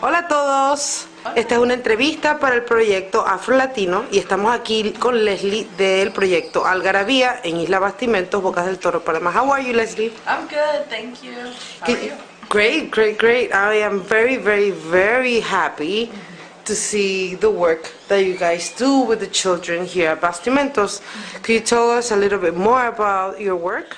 Hola a todos. Esta es una entrevista para el proyecto Afro Latino y estamos aquí con Leslie del proyecto Algarabía en Isla Bastimentos, Bocas del Toro, Panamá. How are you, Leslie? I'm good, thank you. How are you? Great, great, great. I am very, very, very happy to see the work that you guys do with the children here at Bastimentos. Could you tell us a little bit more about your work?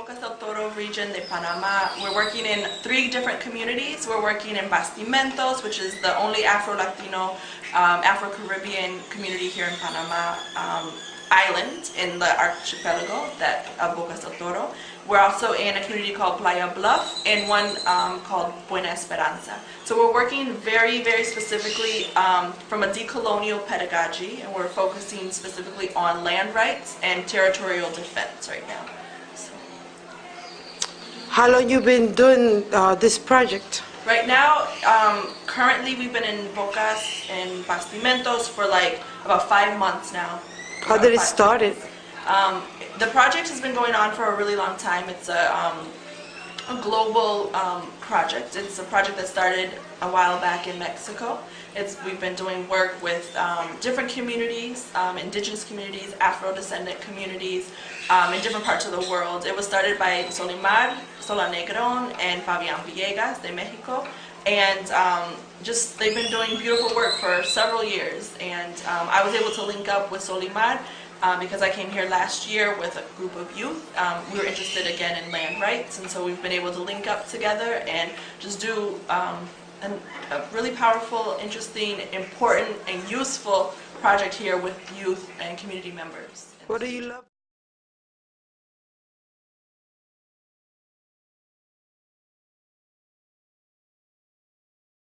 Bocas del Toro region de Panama. We're working in three different communities. We're working in Bastimentos, which is the only Afro-Latino, um, Afro-Caribbean community here in Panama um, island in the archipelago that of Bocas del Toro. We're also in a community called Playa Bluff and one um, called Buena Esperanza. So we're working very, very specifically um, from a decolonial pedagogy and we're focusing specifically on land rights and territorial defense right now. How long you been doing uh, this project? right now, um, currently we've been in Bocas and Bastimentos for like about five months now. How did it start? Um, the project has been going on for a really long time. It's a, um, a global um, project. It's a project that started a while back in Mexico. It's, we've been doing work with um, different communities, um, indigenous communities, Afro-descendant communities um, in different parts of the world. It was started by Solimar Solanegron and Fabian Villegas de Mexico. And um, just, they've been doing beautiful work for several years. And um, I was able to link up with Solimar um, because I came here last year with a group of youth. Um, we were interested again in land rights, and so we've been able to link up together and just do um, an, a really powerful, interesting, important, and useful project here with youth and community members. What do you love